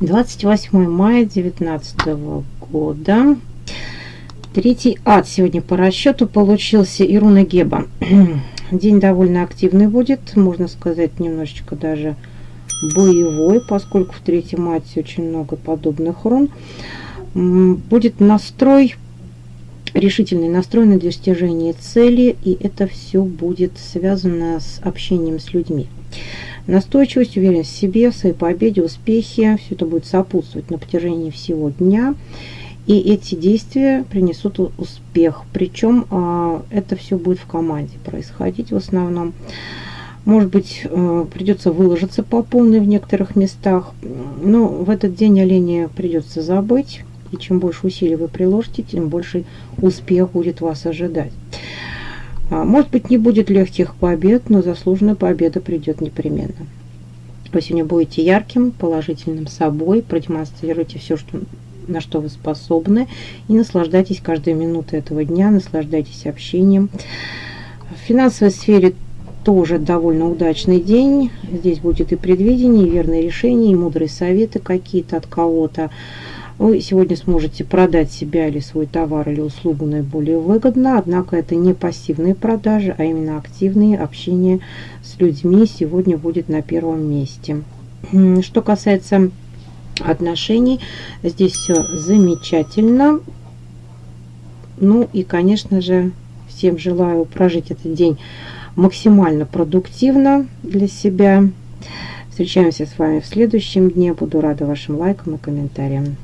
28 мая 2019 года. Третий ад сегодня по расчету получился Ируна Геба. День довольно активный будет, можно сказать, немножечко даже боевой, поскольку в третьем мате очень много подобных рун. Будет настрой, решительный настрой на достижение цели, и это все будет связано с общением с людьми. Настойчивость, уверенность в себе, в своей победе, успехи. Все это будет сопутствовать на протяжении всего дня. И эти действия принесут успех. Причем а, это все будет в команде происходить в основном. Может быть, э, придется выложиться по полной в некоторых местах. Но в этот день оленя придется забыть. И чем больше усилий вы приложите, тем больше успех будет вас ожидать. А, может быть, не будет легких побед, но заслуженная победа придет непременно. Вы сегодня будете ярким, положительным собой, продемонстрируйте все, что, на что вы способны, и наслаждайтесь каждой минутой этого дня, наслаждайтесь общением. В финансовой сфере тоже довольно удачный день. Здесь будет и предвидение, и верные решения, и мудрые советы какие-то от кого-то. Вы сегодня сможете продать себя или свой товар или услугу наиболее выгодно, однако это не пассивные продажи, а именно активные общения с людьми сегодня будет на первом месте. Что касается отношений, здесь все замечательно. Ну и, конечно же, всем желаю прожить этот день максимально продуктивно для себя. Встречаемся с вами в следующем дне. Буду рада вашим лайкам и комментариям.